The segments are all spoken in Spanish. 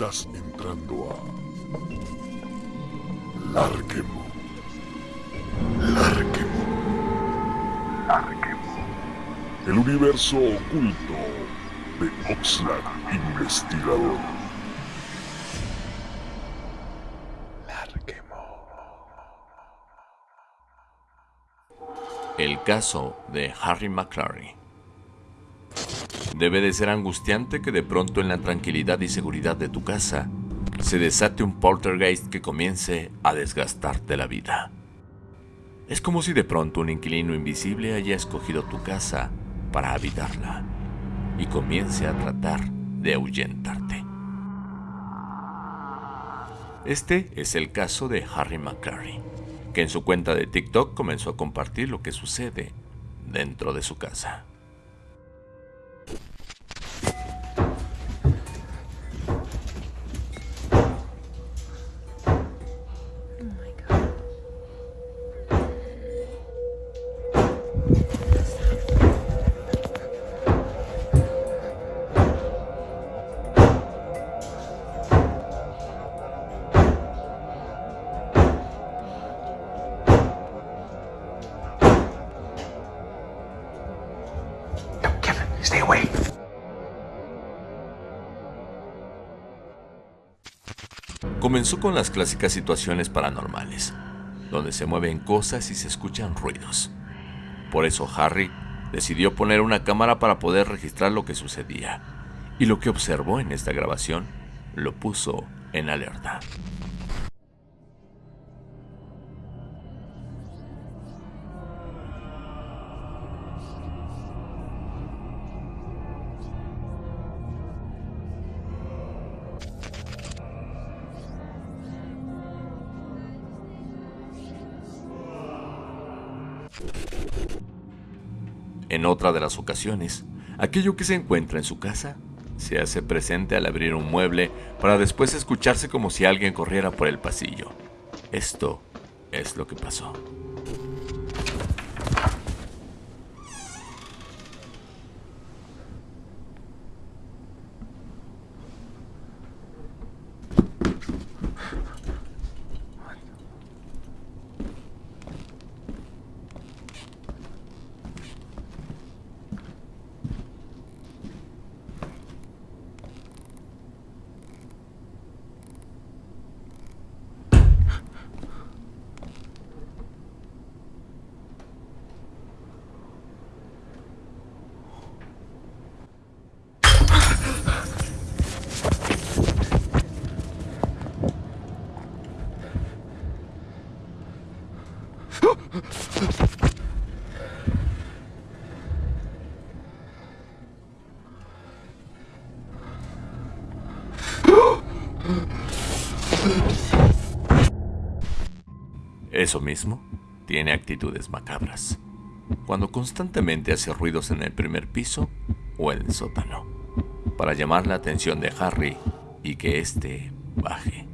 Estás entrando a Larquemo. Larquemo. Larquemo. El universo oculto de Oxlack Investigador. El caso de Harry McClary. Debe de ser angustiante que de pronto en la tranquilidad y seguridad de tu casa se desate un poltergeist que comience a desgastarte la vida. Es como si de pronto un inquilino invisible haya escogido tu casa para habitarla y comience a tratar de ahuyentarte. Este es el caso de Harry McClary que en su cuenta de TikTok comenzó a compartir lo que sucede dentro de su casa. Comenzó con las clásicas situaciones paranormales, donde se mueven cosas y se escuchan ruidos. Por eso Harry decidió poner una cámara para poder registrar lo que sucedía, y lo que observó en esta grabación lo puso en alerta. En otra de las ocasiones, aquello que se encuentra en su casa se hace presente al abrir un mueble para después escucharse como si alguien corriera por el pasillo. Esto es lo que pasó. Eso mismo. Tiene actitudes macabras, cuando constantemente hace ruidos en el primer piso o el sótano, para llamar la atención de Harry y que éste baje.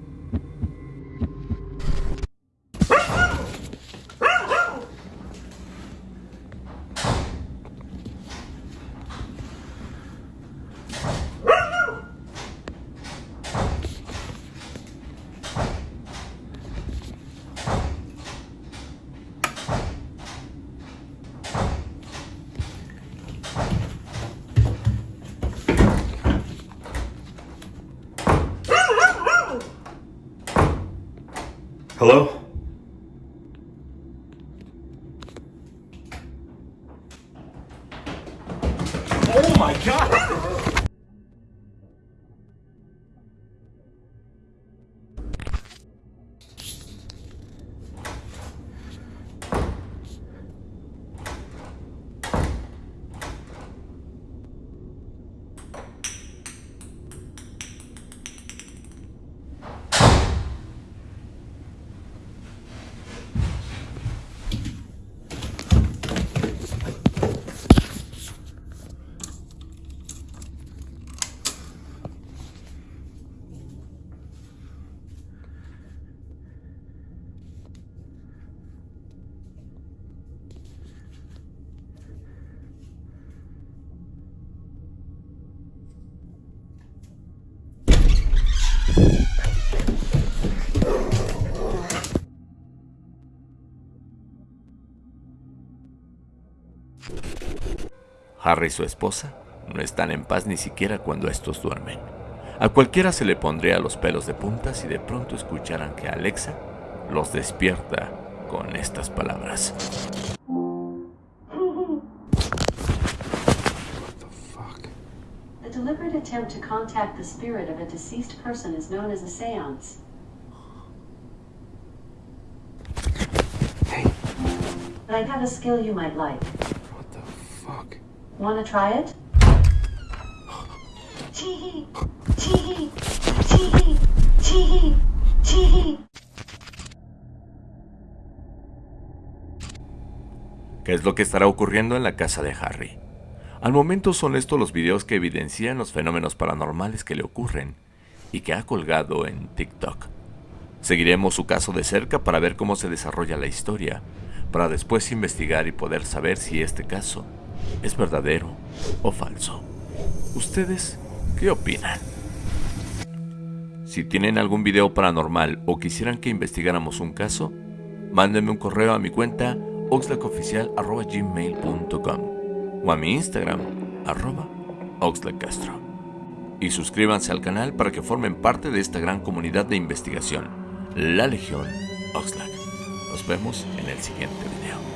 Hello? Oh my god! Harry y su esposa no están en paz ni siquiera cuando estos duermen. A cualquiera se le pondría los pelos de punta si de pronto escucharan que Alexa los despierta con estas palabras. Deliberate attempt to contact the spirit of a deceased person is known as a seance. But I have a skill you might like. What the fuck? Wanna try it? Chee-hee! Chee-hee! Chee-hee! Chee-hee! Chee-hee! ¿Qué es lo que estará ocurriendo en la casa de Harry? Al momento son estos los videos que evidencian los fenómenos paranormales que le ocurren y que ha colgado en TikTok. Seguiremos su caso de cerca para ver cómo se desarrolla la historia, para después investigar y poder saber si este caso es verdadero o falso. ¿Ustedes qué opinan? Si tienen algún video paranormal o quisieran que investigáramos un caso, mándenme un correo a mi cuenta oxlackoficial.gmail.com o a mi Instagram, arroba. Y suscríbanse al canal para que formen parte de esta gran comunidad de investigación, la Legión Oxlack. Nos vemos en el siguiente video.